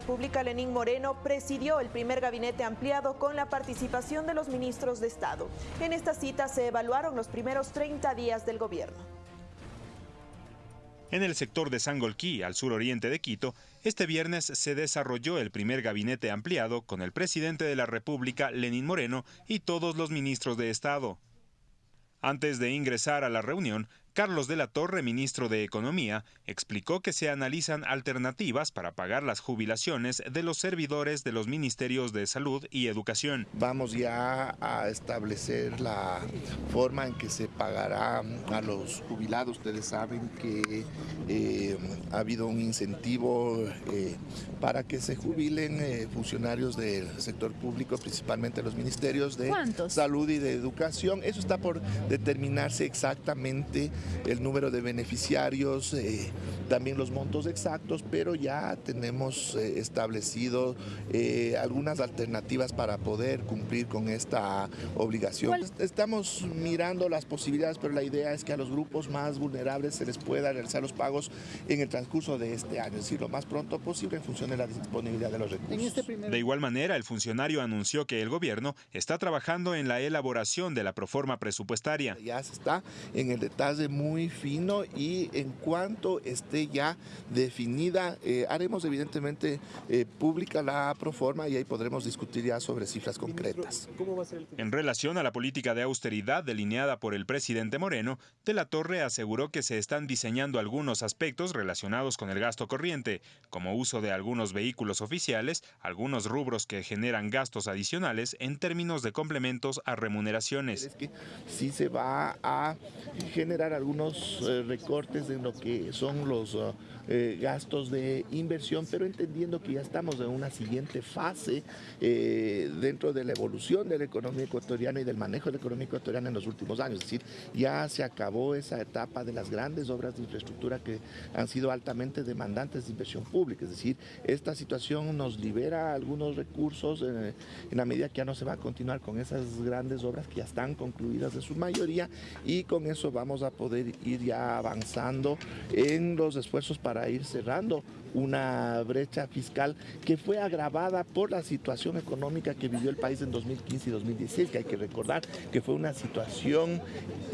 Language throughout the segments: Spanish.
República, Lenín Moreno, presidió el primer gabinete ampliado con la participación de los ministros de Estado. En esta cita se evaluaron los primeros 30 días del gobierno. En el sector de Sangolquí, al suroriente de Quito, este viernes se desarrolló el primer gabinete ampliado con el presidente de la República, Lenín Moreno, y todos los ministros de Estado. Antes de ingresar a la reunión, Carlos de la Torre, ministro de Economía, explicó que se analizan alternativas para pagar las jubilaciones de los servidores de los ministerios de Salud y Educación. Vamos ya a establecer la forma en que se pagará a los jubilados. Ustedes saben que eh, ha habido un incentivo eh, para que se jubilen eh, funcionarios del sector público, principalmente los ministerios de Salud y de Educación. Eso está por determinarse exactamente el número de beneficiarios, eh, también los montos exactos, pero ya tenemos eh, establecido eh, algunas alternativas para poder cumplir con esta obligación. Estamos mirando las posibilidades, pero la idea es que a los grupos más vulnerables se les pueda realizar los pagos en el transcurso de este año, es decir, lo más pronto posible en función de la disponibilidad de los recursos. Este de igual manera, el funcionario anunció que el gobierno está trabajando en la elaboración de la proforma presupuestaria. Ya se está en el detalle muy fino y en cuanto esté ya definida, eh, haremos evidentemente eh, pública la proforma y ahí podremos discutir ya sobre cifras concretas. En relación a la política de austeridad delineada por el presidente Moreno, De la Torre aseguró que se están diseñando algunos aspectos relacionados con el gasto corriente, como uso de algunos vehículos oficiales, algunos rubros que generan gastos adicionales en términos de complementos a remuneraciones. Es que sí se va a generar algún unos eh, recortes en lo que son los uh, eh, gastos de inversión, pero entendiendo que ya estamos en una siguiente fase eh, dentro de la evolución de la economía ecuatoriana y del manejo de la economía ecuatoriana en los últimos años. Es decir, ya se acabó esa etapa de las grandes obras de infraestructura que han sido altamente demandantes de inversión pública. Es decir, esta situación nos libera algunos recursos en la medida que ya no se va a continuar con esas grandes obras que ya están concluidas en su mayoría y con eso vamos a poder ir ya avanzando en los esfuerzos para ir cerrando una brecha fiscal que fue agravada por la situación económica que vivió el país en 2015 y 2016, que hay que recordar que fue una situación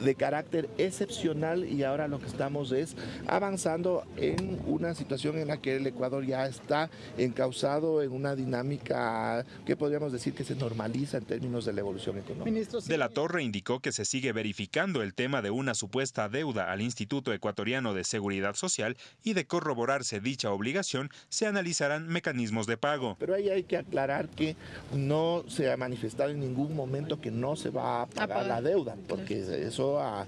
de carácter excepcional y ahora lo que estamos es avanzando en una situación en la que el Ecuador ya está encausado en una dinámica que podríamos decir que se normaliza en términos de la evolución económica. De la Torre indicó que se sigue verificando el tema de una supuesta deuda al Instituto Ecuatoriano de Seguridad Social y de corroborarse dicha obligación obligación, se analizarán mecanismos de pago. Pero ahí hay que aclarar que no se ha manifestado en ningún momento que no se va a pagar, la deuda, porque eso ha,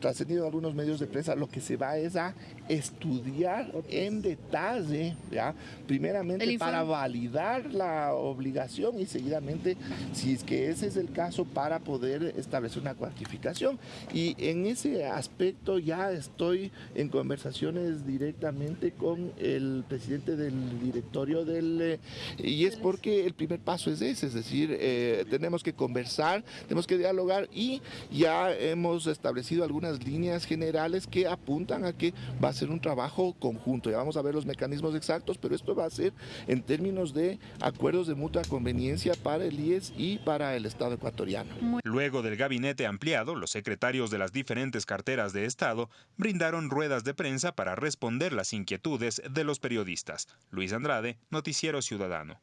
trascendido algunos medios de prensa. Lo que se va es a estudiar en detalle, ¿ya? primeramente para validar la obligación y seguidamente, si es que ese es el caso, para poder establecer una cuantificación. Y en ese aspecto ya estoy en conversaciones directamente con el presidente del directorio del... Eh, y es porque el primer paso es ese, es decir, eh, tenemos que conversar, tenemos que dialogar y ya hemos establecido algunas líneas generales que apuntan a que va a ser un trabajo conjunto. Ya vamos a ver los mecanismos exactos, pero esto va a ser en términos de acuerdos de mutua conveniencia para el IES y para el Estado ecuatoriano. Luego del gabinete ampliado, los secretarios de las diferentes carteras de Estado brindaron ruedas de prensa para responder las inquietudes de los periodistas. Luis Andrade, Noticiero Ciudadano.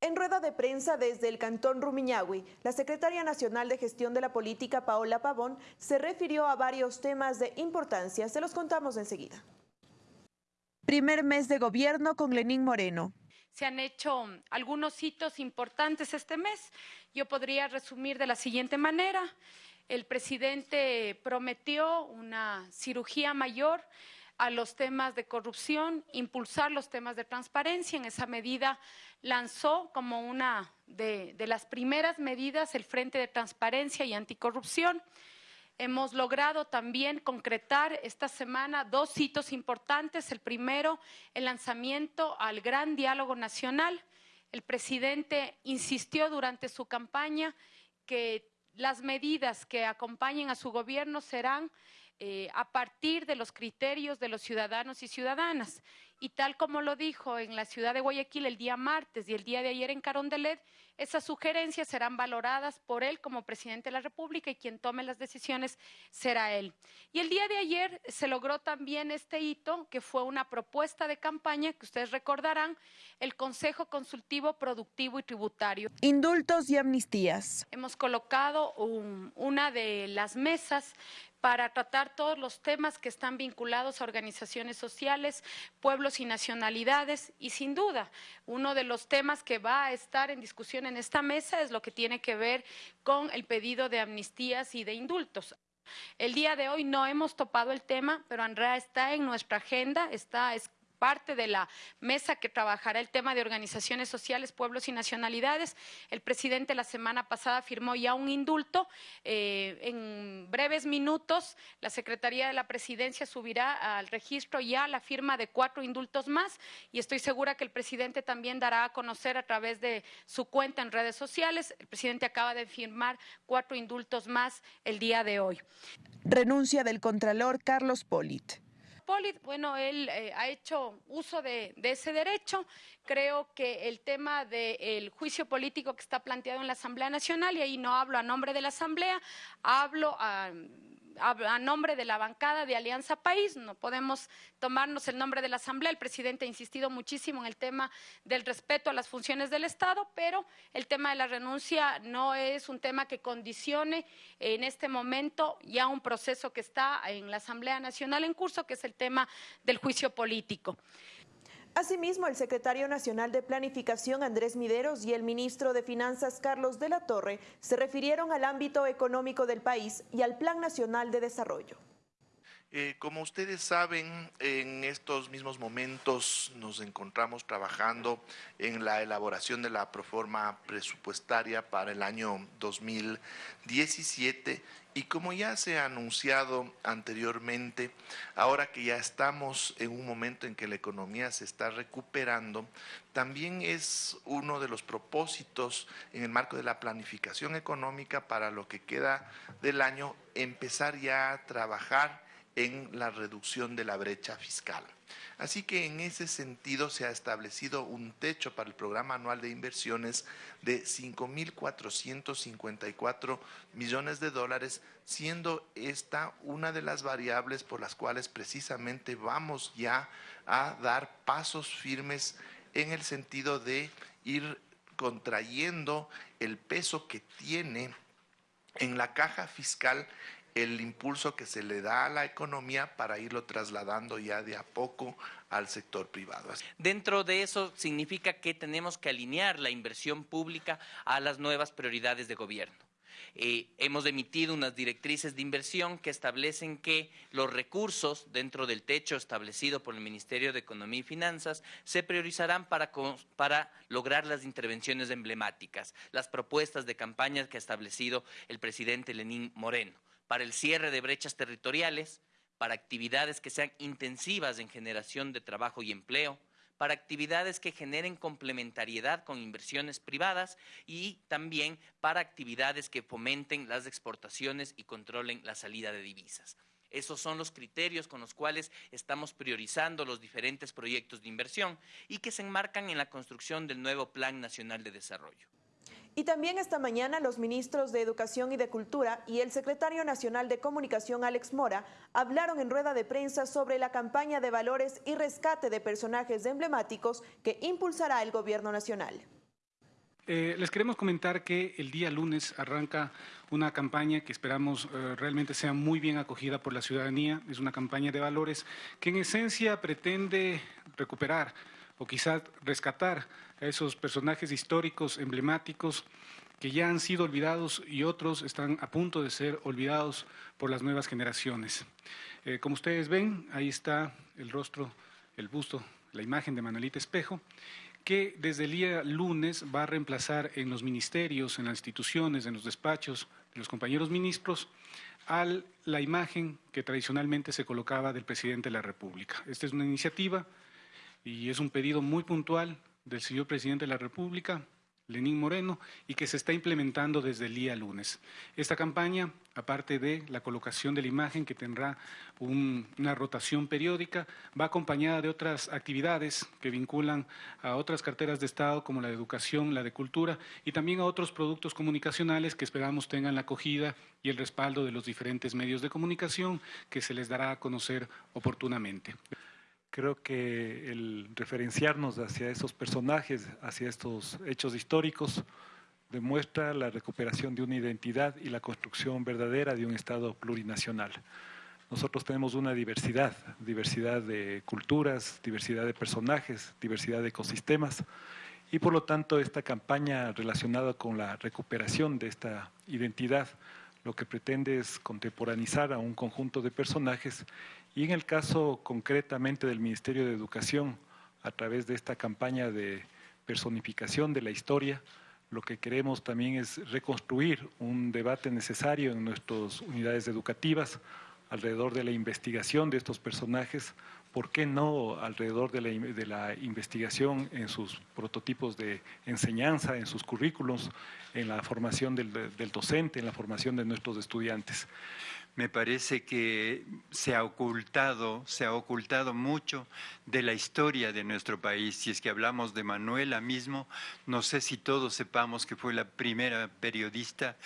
En rueda de prensa desde el Cantón Rumiñahui, la secretaria nacional de Gestión de la Política, Paola Pavón, se refirió a varios temas de importancia. Se los contamos enseguida. Primer mes de gobierno con Lenín Moreno. Se han hecho algunos hitos importantes este mes. Yo podría resumir de la siguiente manera. El presidente prometió una cirugía mayor a los temas de corrupción, impulsar los temas de transparencia. En esa medida lanzó como una de, las primeras medidas el Frente de Transparencia y Anticorrupción. Hemos logrado también concretar esta semana dos hitos importantes. El primero, el lanzamiento al Gran Diálogo Nacional. El presidente insistió durante su campaña que las medidas que acompañen a su gobierno serán eh, a partir de los criterios de los ciudadanos y ciudadanas. y tal como lo dijo en la ciudad de Guayaquil el día martes y el día de ayer en Carondelet, esas sugerencias serán valoradas por él como presidente de la República y quien tome las decisiones será él. Y el día de ayer se logró también este hito, que fue una propuesta de campaña que ustedes recordarán, el Consejo Consultivo Productivo y Tributario. Indultos y amnistías. Hemos colocado una de las mesas para tratar todos los temas que están vinculados a organizaciones sociales, pueblos y nacionalidades. Y sin duda, uno de los temas que va a estar en discusión en esta mesa es lo que tiene que ver con el pedido de amnistías y de indultos. El día de hoy no hemos topado el tema, pero Andrea está en nuestra agenda, está parte de la mesa que trabajará el tema de organizaciones sociales, pueblos y nacionalidades. El presidente la semana pasada firmó ya un indulto. Eh, en breves minutos, la Secretaría de la Presidencia subirá al registro ya la firma de cuatro indultos más y estoy segura que el presidente también dará a conocer a través de su cuenta en redes sociales. El presidente acaba de firmar cuatro indultos más el día de hoy. Renuncia del Contralor Carlos Polit bueno, él eh, ha hecho uso de, ese derecho. Creo que el tema del juicio político que está planteado en la Asamblea Nacional, y ahí no hablo a nombre de la Asamblea, hablo a a, nombre de la bancada de Alianza País, no podemos tomarnos el nombre de la Asamblea. El presidente ha insistido muchísimo en el tema del respeto a las funciones del Estado, pero el tema de la renuncia no es un tema que condicione en este momento ya un proceso que está en la Asamblea Nacional en curso, que es el tema del juicio político. Asimismo, el secretario nacional de Planificación Andrés Mideros y el ministro de Finanzas Carlos de la Torre se refirieron al ámbito económico del país y al Plan Nacional de Desarrollo. Eh, como ustedes saben, en estos mismos momentos nos encontramos trabajando en la elaboración de la proforma presupuestaria para el año 2017 y como ya se ha anunciado anteriormente, ahora que ya estamos en un momento en que la economía se está recuperando, también es uno de los propósitos en el marco de la planificación económica para lo que queda del año, empezar ya a trabajar en la reducción de la brecha fiscal. Así que en ese sentido se ha establecido un techo para el programa anual de inversiones de 5.454 millones de dólares, siendo esta una de las variables por las cuales precisamente vamos ya a dar pasos firmes en el sentido de ir contrayendo el peso que tiene en la caja fiscal el impulso que se le da a la economía para irlo trasladando ya de a poco al sector privado. Dentro de eso significa que tenemos que alinear la inversión pública a las nuevas prioridades de gobierno. Eh, hemos emitido unas directrices de inversión que establecen que los recursos dentro del techo establecido por el Ministerio de Economía y Finanzas se priorizarán para, para lograr las intervenciones emblemáticas, las propuestas de campaña que ha establecido el presidente Lenín Moreno para el cierre de brechas territoriales, para actividades que sean intensivas en generación de trabajo y empleo, para actividades que generen complementariedad con inversiones privadas y también para actividades que fomenten las exportaciones y controlen la salida de divisas. Esos son los criterios con los cuales estamos priorizando los diferentes proyectos de inversión y que se enmarcan en la construcción del nuevo Plan Nacional de Desarrollo. Y también esta mañana los ministros de Educación y de Cultura y el secretario nacional de Comunicación Alex Mora hablaron en rueda de prensa sobre la campaña de valores y rescate de personajes emblemáticos que impulsará el gobierno nacional. Eh, les queremos comentar que el día lunes arranca una campaña que esperamos eh, realmente sea muy bien acogida por la ciudadanía. Es una campaña de valores que en esencia pretende recuperar o quizás rescatar a esos personajes históricos emblemáticos que ya han sido olvidados y otros están a punto de ser olvidados por las nuevas generaciones. Eh, como ustedes ven, ahí está el rostro, el busto, la imagen de Manuelita Espejo, que desde el día lunes va a reemplazar en los ministerios, en las instituciones, en los despachos de los compañeros ministros, a la imagen que tradicionalmente se colocaba del presidente de la República. Esta es una iniciativa y es un pedido muy puntual del señor presidente de la República Lenín Moreno y que se está implementando desde el día lunes. Esta campaña, aparte de la colocación de la imagen que tendrá una rotación periódica, va acompañada de otras actividades que vinculan a otras carteras de Estado como la de educación, la de cultura y también a otros productos comunicacionales que esperamos tengan la acogida y el respaldo de los diferentes medios de comunicación que se les dará a conocer oportunamente. Creo que el referenciarnos hacia esos personajes, hacia estos hechos históricos, demuestra la recuperación de una identidad y la construcción verdadera de un Estado plurinacional. Nosotros tenemos una diversidad, diversidad de culturas, diversidad de personajes, diversidad de ecosistemas, y por lo tanto esta campaña relacionada con la recuperación de esta identidad lo que pretende es contemporanizar a un conjunto de personajes y en el caso concretamente del Ministerio de Educación, a través de esta campaña de personificación de la historia, lo que queremos también es reconstruir un debate necesario en nuestras unidades educativas alrededor de la investigación de estos personajes, ¿por qué no alrededor de la, investigación en sus prototipos de enseñanza, en sus currículos, en la formación del docente, en la formación de nuestros estudiantes? Me parece que se ha ocultado, se ha ocultado mucho de la historia de nuestro país. Si es que hablamos de Manuela mismo, no sé si todos sepamos que fue la primera periodista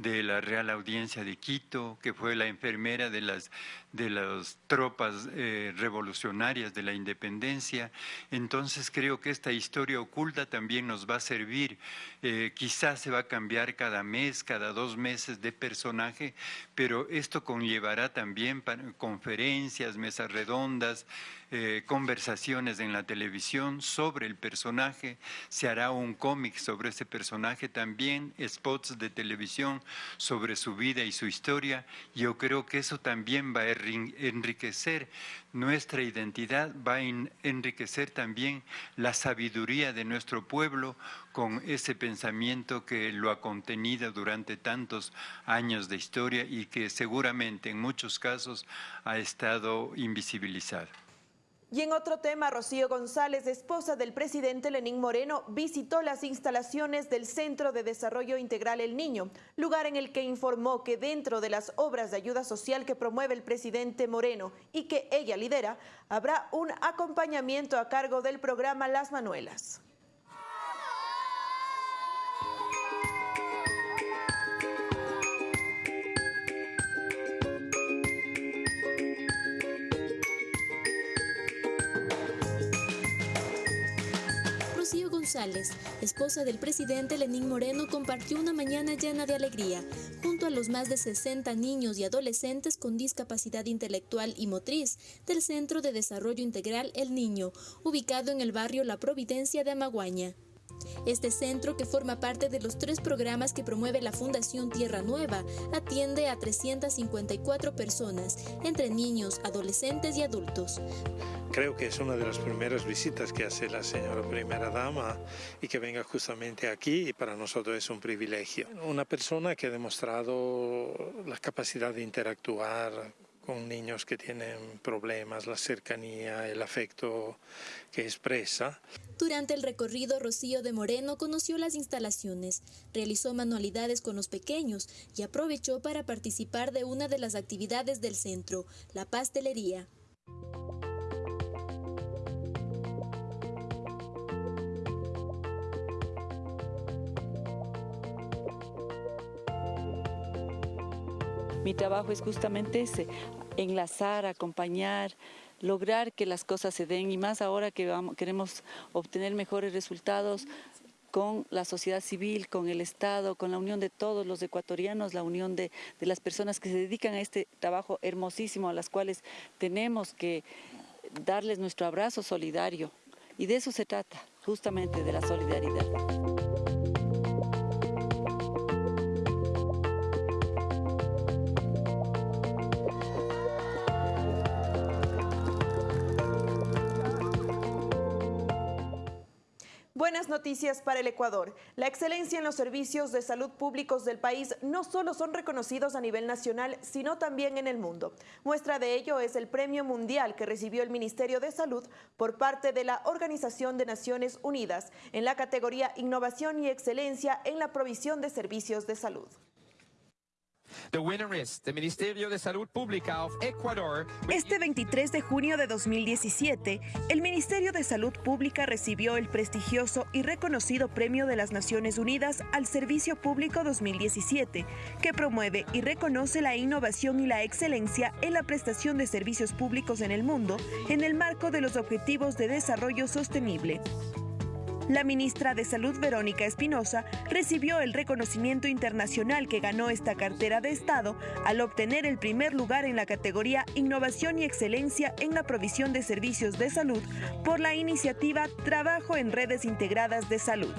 de la Real Audiencia de Quito, que fue la enfermera de las, de las tropas eh, revolucionarias de la independencia. Entonces creo que esta historia oculta también nos va a servir. Eh, quizás se va a cambiar cada mes, cada dos meses de personaje, pero esto conllevará también conferencias, mesas redondas, eh, conversaciones en la televisión sobre el personaje, se hará un cómic sobre ese personaje también, spots de televisión sobre su vida y su historia. Yo creo que eso también va a enriquecer nuestra identidad, va a enriquecer también la sabiduría de nuestro pueblo con ese pensamiento que lo ha contenido durante tantos años de historia y que seguramente en muchos casos ha estado invisibilizado. Y en otro tema, Rocío González, esposa del presidente Lenín Moreno, visitó las instalaciones del Centro de Desarrollo Integral El Niño, lugar en el que informó que dentro de las obras de ayuda social que promueve el presidente Moreno y que ella lidera, habrá un acompañamiento a cargo del programa Las Manuelas. Esposa del presidente Lenín Moreno, compartió una mañana llena de alegría junto a los más de 60 niños y adolescentes con discapacidad intelectual y motriz del Centro de Desarrollo Integral El Niño, ubicado en el barrio La Providencia de Amaguaña. Este centro, que forma parte de los tres programas que promueve la Fundación Tierra Nueva, atiende a 354 personas, entre niños, adolescentes y adultos. Creo que es una de las primeras visitas que hace la señora primera dama y que venga justamente aquí y para nosotros es un privilegio. Una persona que ha demostrado la capacidad de interactuar con niños que tienen problemas, la cercanía, el afecto que expresa. Durante el recorrido, Rocío de Moreno conoció las instalaciones, realizó manualidades con los pequeños y aprovechó para participar de una de las actividades del centro, la pastelería. Mi trabajo es justamente ese, enlazar, acompañar, lograr que las cosas se den y más ahora que queremos obtener mejores resultados con la sociedad civil, con el Estado, con la unión de todos los ecuatorianos, la unión de, de las personas que se dedican a este trabajo hermosísimo, a las cuales tenemos que darles nuestro abrazo solidario. Y de eso se trata, justamente de la solidaridad. Buenas noticias para el Ecuador. La excelencia en los servicios de salud públicos del país no solo son reconocidos a nivel nacional, sino también en el mundo. Muestra de ello es el Premio Mundial que recibió el Ministerio de Salud por parte de la Organización de Naciones Unidas en la categoría Innovación y Excelencia en la provisión de servicios de salud. De. Este 23 de junio de 2017, el Ministerio de Salud Pública recibió el prestigioso y reconocido Premio de las Naciones Unidas al Servicio Público 2017, que promueve y reconoce la innovación y la excelencia en la prestación de servicios públicos en el mundo en el marco de los Objetivos de Desarrollo Sostenible. La ministra de Salud, Verónica Espinosa, recibió el reconocimiento internacional que ganó esta cartera de Estado al obtener el primer lugar en la categoría Innovación y Excelencia en la provisión de servicios de salud por la iniciativa Trabajo en Redes Integradas de Salud.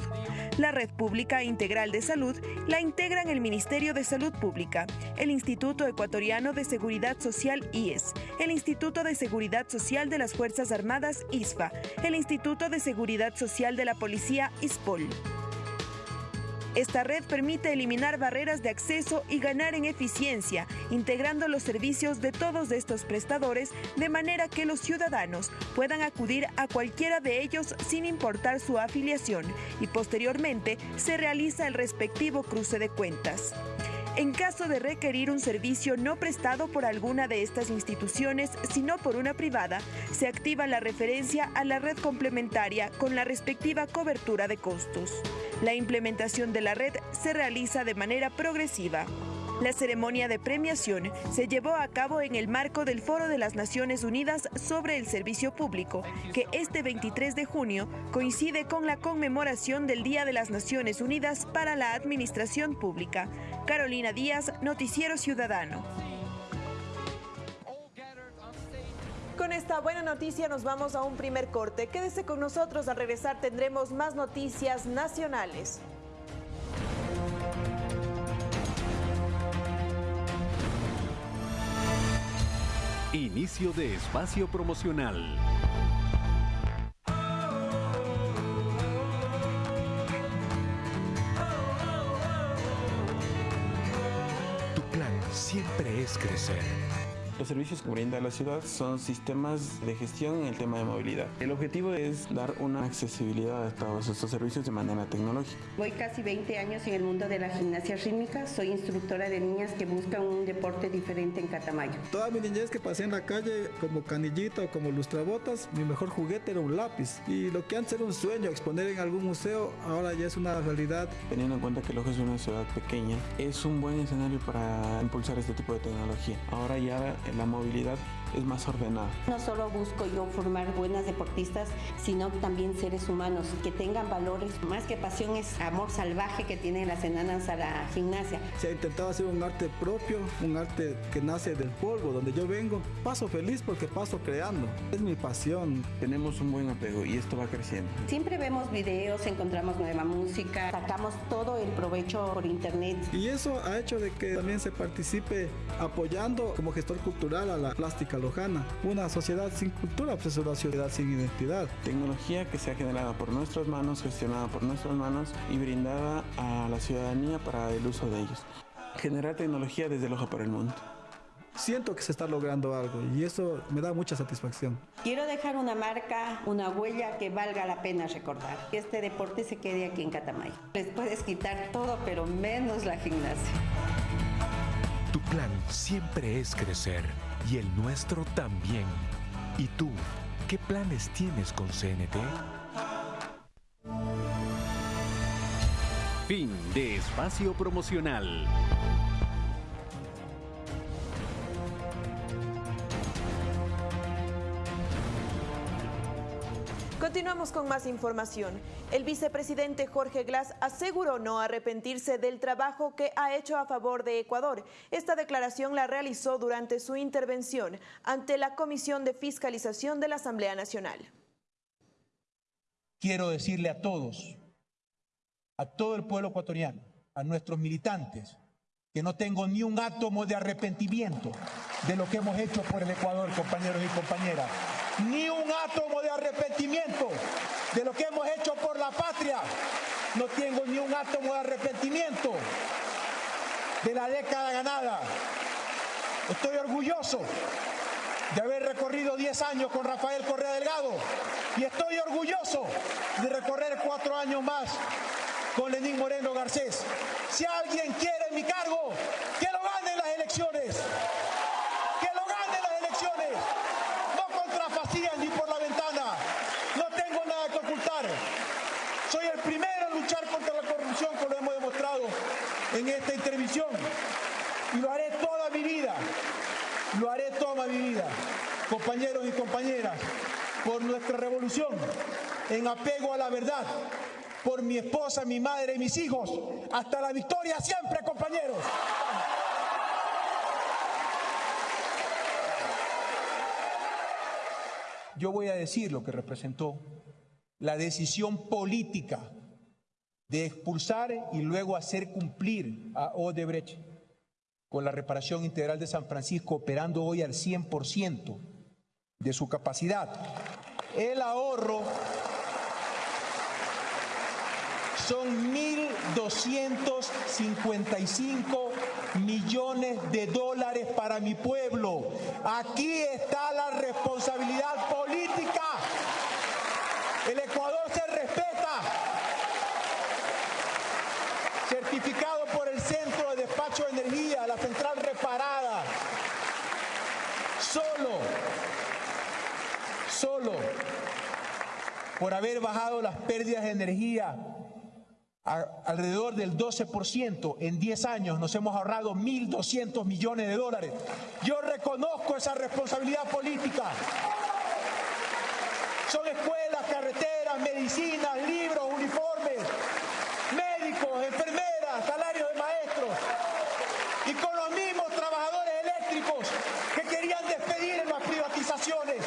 La Red Pública Integral de Salud la integran el Ministerio de Salud Pública, el Instituto Ecuatoriano de Seguridad Social IES, el Instituto de Seguridad Social de las Fuerzas Armadas ISFA, el Instituto de Seguridad Social de la Policía ISPOL. Esta red permite eliminar barreras de acceso y ganar en eficiencia, integrando los servicios de todos estos prestadores de manera que los ciudadanos puedan acudir a cualquiera de ellos sin importar su afiliación y posteriormente se realiza el respectivo cruce de cuentas. En caso de requerir un servicio no prestado por alguna de estas instituciones, sino por una privada, se activa la referencia a la red complementaria con la respectiva cobertura de costos. La implementación de la red se realiza de manera progresiva. La ceremonia de premiación se llevó a cabo en el marco del Foro de las Naciones Unidas sobre el Servicio Público, que este 23 de junio coincide con la conmemoración del Día de las Naciones Unidas para la Administración Pública. Carolina Díaz, Noticiero Ciudadano. Con esta buena noticia nos vamos a un primer corte. Quédese con nosotros, al regresar tendremos más noticias nacionales. Inicio de espacio promocional. Tu plan siempre es crecer. Los servicios que brinda la ciudad son sistemas de gestión en el tema de movilidad. El objetivo es dar una accesibilidad a todos estos servicios de manera tecnológica. Voy casi 20 años en el mundo de la gimnasia rítmica. Soy instructora de niñas que buscan un deporte diferente en Catamayo. Toda mi niñez que pasé en la calle como canillita o como lustrabotas, mi mejor juguete era un lápiz. Y lo que antes era un sueño, exponer en algún museo, ahora ya es una realidad. Teniendo en cuenta que Loja es una ciudad pequeña, es un buen escenario para impulsar este tipo de tecnología. Ahora ya la movilidad es más ordenada. No solo busco yo formar buenas deportistas, sino también seres humanos que tengan valores. Más que pasión es amor salvaje que tienen las enanas a la gimnasia. Se ha intentado hacer un arte propio, un arte que nace del polvo, donde yo vengo. Paso feliz porque paso creando. Es mi pasión. Tenemos un buen apego y esto va creciendo. Siempre vemos videos, encontramos nueva música, sacamos todo el provecho por internet. Y eso ha hecho de que también se participe apoyando como gestor cultural a la plástica lojana. Una sociedad sin cultura pues es una sociedad sin identidad. Tecnología que se ha generado por nuestras manos, gestionada por nuestras manos y brindada a la ciudadanía para el uso de ellos. Generar tecnología desde Loja para el mundo. Siento que se está logrando algo y eso me da mucha satisfacción. Quiero dejar una marca, una huella que valga la pena recordar. Que este deporte se quede aquí en Catamayo. Les puedes quitar todo, pero menos la gimnasia. Tu plan siempre es crecer y el nuestro también. ¿Y tú, qué planes tienes con CNT? Fin de espacio promocional. Continuamos con más información. El vicepresidente Jorge Glass aseguró no arrepentirse del trabajo que ha hecho a favor de Ecuador. Esta declaración la realizó durante su intervención ante la Comisión de Fiscalización de la Asamblea Nacional. Quiero decirle a todos, a todo el pueblo ecuatoriano, a nuestros militantes, que no tengo ni un átomo de arrepentimiento de lo que hemos hecho por el Ecuador, compañeros y compañeras. Ni un átomo de arrepentimiento de lo que hemos hecho por la patria. No tengo ni un átomo de arrepentimiento de la década ganada. Estoy orgulloso de haber recorrido 10 años con Rafael Correa Delgado y estoy orgulloso de recorrer cuatro años más con Lenín Moreno Garcés. Si alguien quiere mi cargo, lo gane en las elecciones. Que lo gane en las elecciones. No contra Facías ni por la ventana. No tengo nada que ocultar. Soy el primero en luchar contra la corrupción, como lo hemos demostrado en esta intervención. Y lo haré toda mi vida. Lo haré toda mi vida. Compañeros y compañeras, por nuestra revolución, en apego a la verdad, por mi esposa, mi madre y mis hijos. Hasta la victoria siempre, compañeros. Yo voy a decir lo que representó la decisión política de expulsar y luego hacer cumplir a Odebrecht con la reparación integral de San Francisco operando hoy al 100% de su capacidad. El ahorro son 1.255 millones de dólares para mi pueblo. Aquí está la responsabilidad política. El Ecuador se respeta. Certificado por el Centro de Despacho de Energía, la central reparada. Solo, solo por haber bajado las pérdidas de energía alrededor del 12%. En 10 años nos hemos ahorrado 1.200 millones de dólares. Yo reconozco esa responsabilidad política. Son escuelas, carreteras, medicinas, libros, uniformes, médicos, enfermeras, salarios de maestros. Y con los mismos trabajadores eléctricos que querían despedir en las privatizaciones.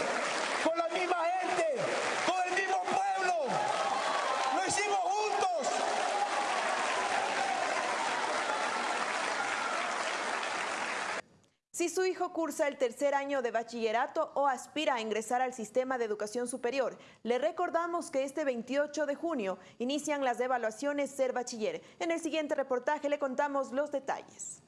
Con la misma gente, con el mismo pueblo. Lo hicimos juntos. Si su hijo cursa el tercer año de bachillerato o aspira a ingresar al sistema de educación superior, le recordamos que este 28 de junio inician las evaluaciones Ser Bachiller. En el siguiente reportaje le contamos los detalles.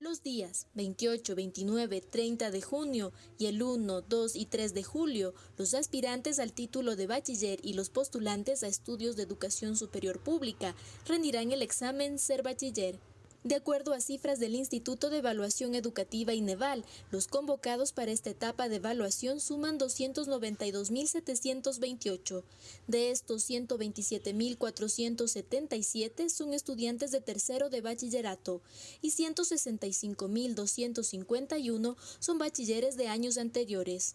Los días 28, 29, 30 de junio y el 1, 2 y 3 de julio, los aspirantes al título de bachiller y los postulantes a estudios de educación superior pública rendirán el examen Ser Bachiller. De acuerdo a cifras del Instituto de Evaluación Educativa INEVAL, los convocados para esta etapa de evaluación suman 292.728. De estos, 127.477 son estudiantes de tercero de bachillerato y 165.251 son bachilleres de años anteriores.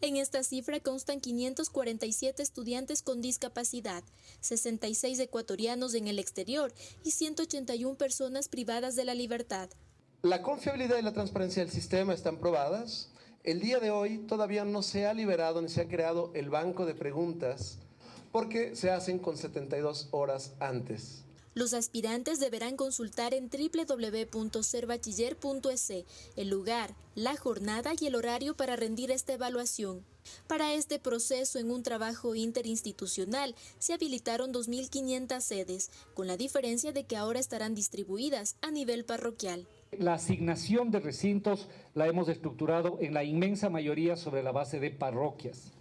En esta cifra constan 547 estudiantes con discapacidad, 66 ecuatorianos en el exterior y 181 personas privadas de la libertad. La confiabilidad y la transparencia del sistema están probadas. El día de hoy todavía no se ha liberado ni se ha creado el banco de preguntas porque se hacen con 72 horas antes. Los aspirantes deberán consultar en www.serbachiller.es el lugar, la jornada y el horario para rendir esta evaluación. Para este proceso, en un trabajo interinstitucional, se habilitaron 2.500 sedes, con la diferencia de que ahora estarán distribuidas a nivel parroquial. La asignación de recintos la hemos estructurado en la inmensa mayoría sobre la base de parroquias.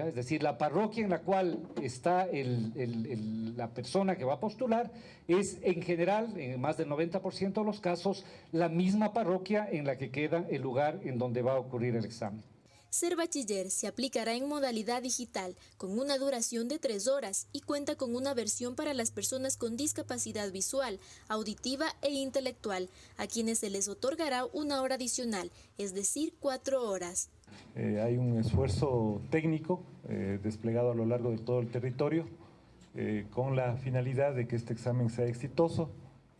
Es decir, la parroquia en la cual está la persona que va a postular es en general, en más del 90% de los casos, la misma parroquia en la que queda el lugar en donde va a ocurrir el examen. Ser bachiller se aplicará en modalidad digital, con una duración de tres horas y cuenta con una versión para las personas con discapacidad visual, auditiva e intelectual, a quienes se les otorgará una hora adicional, es decir, cuatro horas. Eh, hay un esfuerzo técnico eh, desplegado a lo largo de todo el territorio eh, con la finalidad de que este examen sea exitoso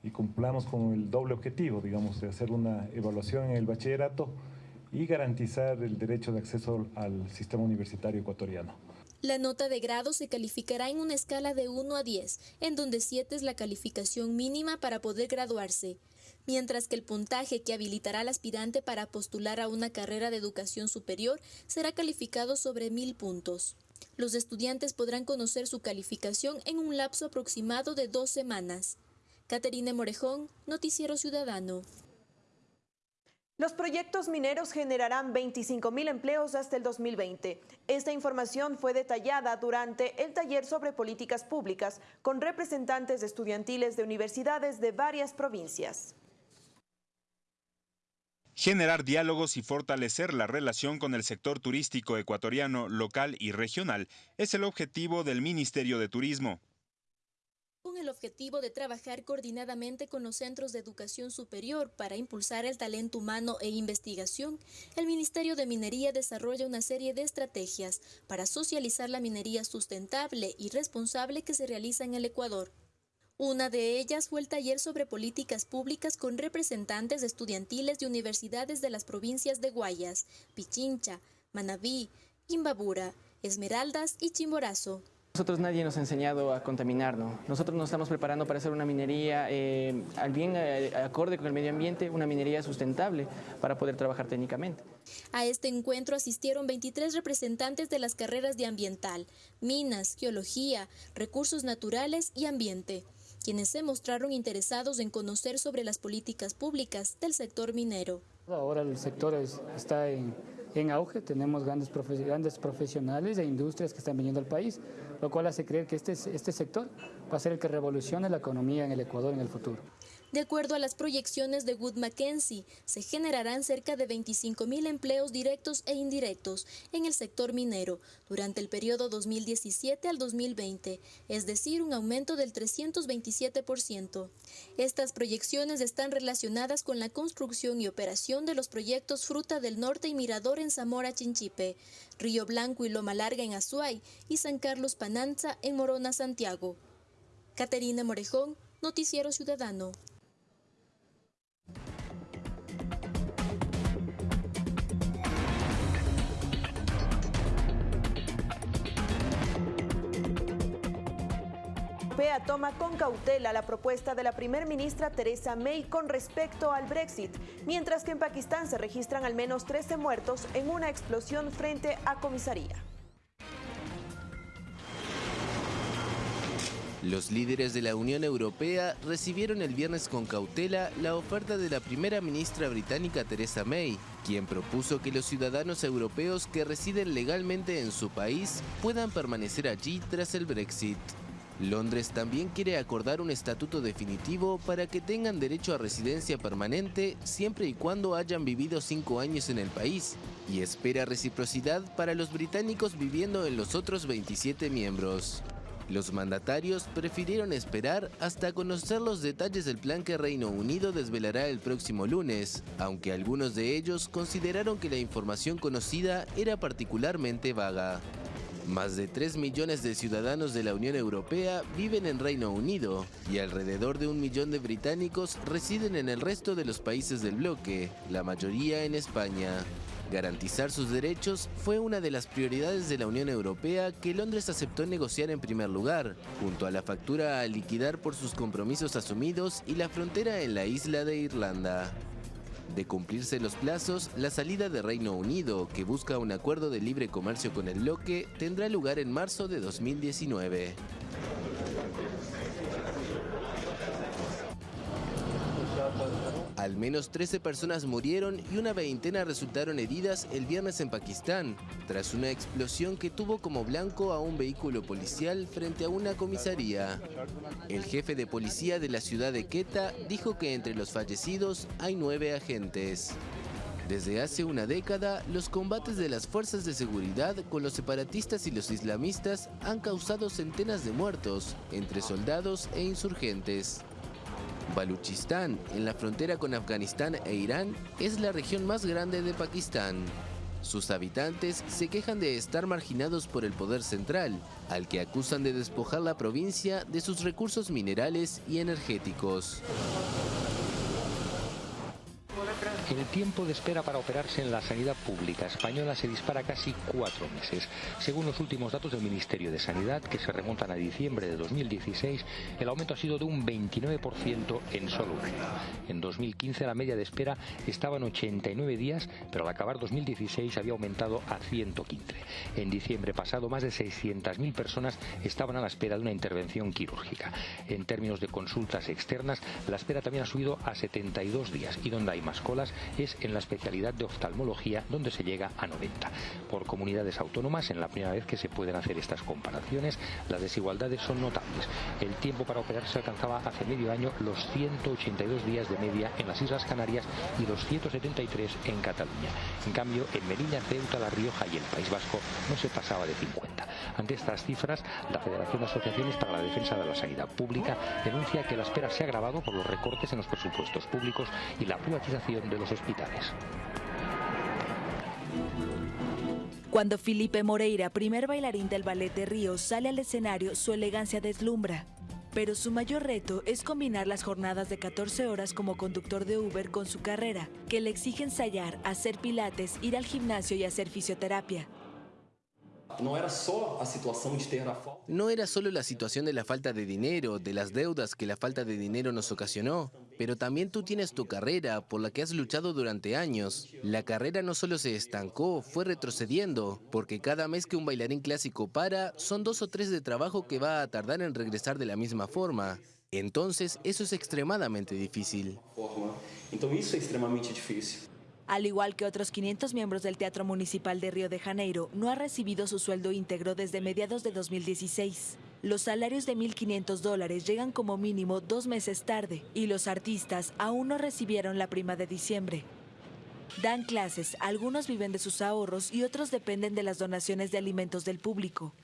y cumplamos con el doble objetivo, digamos, de hacer una evaluación en el bachillerato y garantizar el derecho de acceso al sistema universitario ecuatoriano. La nota de grado se calificará en una escala de 1 a 10, en donde 7 es la calificación mínima para poder graduarse mientras que el puntaje que habilitará al aspirante para postular a una carrera de educación superior será calificado sobre mil puntos. Los estudiantes podrán conocer su calificación en un lapso aproximado de dos semanas. Caterine Morejón, Noticiero Ciudadano. Los proyectos mineros generarán 25 mil empleos hasta el 2020. Esta información fue detallada durante el taller sobre políticas públicas con representantes estudiantiles de universidades de varias provincias. Generar diálogos y fortalecer la relación con el sector turístico ecuatoriano, local y regional es el objetivo del Ministerio de Turismo con el objetivo de trabajar coordinadamente con los centros de educación superior para impulsar el talento humano e investigación, el Ministerio de Minería desarrolla una serie de estrategias para socializar la minería sustentable y responsable que se realiza en el Ecuador. Una de ellas fue el taller sobre políticas públicas con representantes estudiantiles de universidades de las provincias de Guayas, Pichincha, Manabí, Imbabura, Esmeraldas y Chimborazo. Nosotros nadie nos ha enseñado a contaminarnos. Nosotros nos estamos preparando para hacer una minería eh, al bien eh, acorde con el medio ambiente, una minería sustentable para poder trabajar técnicamente. A este encuentro asistieron 23 representantes de las carreras de ambiental, minas, geología, recursos naturales y ambiente, quienes se mostraron interesados en conocer sobre las políticas públicas del sector minero. Ahora el sector está en en auge, tenemos grandes, grandes profesionales e industrias que están viniendo al país, lo cual hace creer que este, este sector va a ser el que revolucione la economía en el Ecuador en el futuro. De acuerdo a las proyecciones de Wood Mackenzie, se generarán cerca de 25 mil empleos directos e indirectos en el sector minero durante el periodo 2017 al 2020, es decir, un aumento del 327%. Estas proyecciones están relacionadas con la construcción y operación de los proyectos Fruta del Norte y Mirador en Zamora Chinchipe, Río Blanco y Loma Larga en Azuay y San Carlos Pananza en Morona, Santiago. Caterina Morejón, Noticiero Ciudadano. Europea toma con cautela la propuesta de la primer ministra Theresa May con respecto al Brexit, mientras que en Pakistán se registran al menos 13 muertos en una explosión frente a comisaría. Los líderes de la Unión Europea recibieron el viernes con cautela la oferta de la primera ministra británica Theresa May, quien propuso que los ciudadanos europeos que residen legalmente en su país puedan permanecer allí tras el Brexit. Londres también quiere acordar un estatuto definitivo para que tengan derecho a residencia permanente siempre y cuando hayan vivido cinco años en el país y espera reciprocidad para los británicos viviendo en los otros 27 miembros. Los mandatarios prefirieron esperar hasta conocer los detalles del plan que Reino Unido desvelará el próximo lunes, aunque algunos de ellos consideraron que la información conocida era particularmente vaga. Más de 3 millones de ciudadanos de la Unión Europea viven en Reino Unido y alrededor de un millón de británicos residen en el resto de los países del bloque, la mayoría en España. Garantizar sus derechos fue una de las prioridades de la Unión Europea que Londres aceptó negociar en primer lugar, junto a la factura a liquidar por sus compromisos asumidos y la frontera en la isla de Irlanda. De cumplirse los plazos, la salida de Reino Unido, que busca un acuerdo de libre comercio con el bloque, tendrá lugar en marzo de 2019. Al menos 13 personas murieron y una veintena resultaron heridas el viernes en Pakistán, tras una explosión que tuvo como blanco a un vehículo policial frente a una comisaría. El jefe de policía de la ciudad de Quetta dijo que entre los fallecidos hay nueve agentes. Desde hace una década, los combates de las fuerzas de seguridad con los separatistas y los islamistas han causado centenas de muertos entre soldados e insurgentes. Baluchistán, en la frontera con Afganistán e Irán, es la región más grande de Pakistán. Sus habitantes se quejan de estar marginados por el poder central, al que acusan de despojar la provincia de sus recursos minerales y energéticos. El tiempo de espera para operarse en la sanidad pública española se dispara casi cuatro meses. Según los últimos datos del Ministerio de Sanidad, que se remontan a diciembre de 2016, el aumento ha sido de un 29% en solo un año. En 2015 la media de espera estaba en 89 días, pero al acabar 2016 había aumentado a 115. En diciembre pasado, más de 600.000 personas estaban a la espera de una intervención quirúrgica. En términos de consultas externas, la espera también ha subido a 72 días y donde hay más colas es en la especialidad de oftalmología, donde se llega a 90. Por comunidades autónomas, en la primera vez que se pueden hacer estas comparaciones, las desigualdades son notables. El tiempo para operarse alcanzaba hace medio año los 182 días de media en las Islas Canarias y los 173 en Cataluña. En cambio, en Melilla, Ceuta, La Rioja y el País Vasco no se pasaba de 50. Ante estas cifras, la Federación de Asociaciones para la Defensa de la Sanidad Pública denuncia que la espera se ha agravado por los recortes en los presupuestos públicos y la privatización de los hospitales. Cuando Felipe Moreira, primer bailarín del Ballet de Río, sale al escenario, su elegancia deslumbra. Pero su mayor reto es combinar las jornadas de 14 horas como conductor de Uber con su carrera, que le exige ensayar, hacer pilates, ir al gimnasio y hacer fisioterapia. No era solo la situación de No era solo la situación de la falta de dinero, de las deudas que la falta de dinero nos ocasionó, pero también tú tienes tu carrera por la que has luchado durante años. La carrera no solo se estancó, fue retrocediendo, porque cada mes que un bailarín clásico para, son dos o tres de trabajo que va a tardar en regresar de la misma forma. Entonces, eso es extremadamente difícil. Entonces, eso es extremadamente difícil. Al igual que otros 500 miembros del Teatro Municipal de Río de Janeiro, no ha recibido su sueldo íntegro desde mediados de 2016. Los salarios de 1.500 dólares llegan como mínimo dos meses tarde y los artistas aún no recibieron la prima de diciembre. Dan clases, algunos viven de sus ahorros y otros dependen de las donaciones de alimentos del público.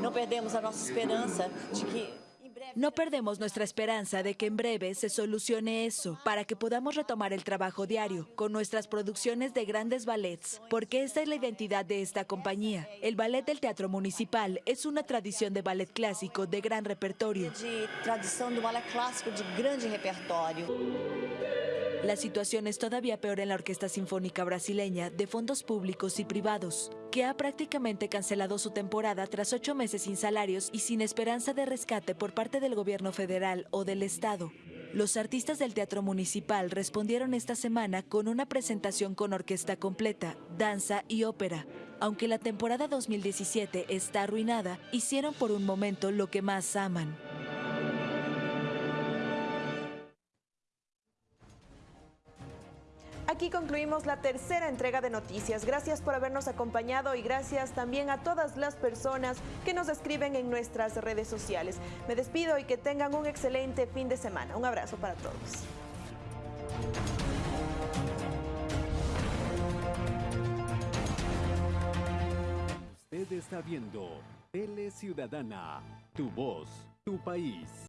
No perdemos a nuestra esperanza de que no perdemos nuestra esperanza de que en breve se solucione eso, para que podamos retomar el trabajo diario con nuestras producciones de grandes ballets, porque esta es la identidad de esta compañía. El ballet del Teatro Municipal es una tradición de ballet clásico de gran repertorio. tradición de ballet clásico de grande repertorio. La situación es todavía peor en la Orquesta Sinfónica Brasileña de fondos públicos y privados, que ha prácticamente cancelado su temporada tras ocho meses sin salarios y sin esperanza de rescate por parte del gobierno federal o del Estado. Los artistas del Teatro Municipal respondieron esta semana con una presentación con orquesta completa, danza y ópera. Aunque la temporada 2017 está arruinada, hicieron por un momento lo que más aman. Aquí concluimos la tercera entrega de noticias. Gracias por habernos acompañado y gracias también a todas las personas que nos escriben en nuestras redes sociales. Me despido y que tengan un excelente fin de semana. Un abrazo para todos. Usted está viendo Tele Ciudadana, tu voz, tu país.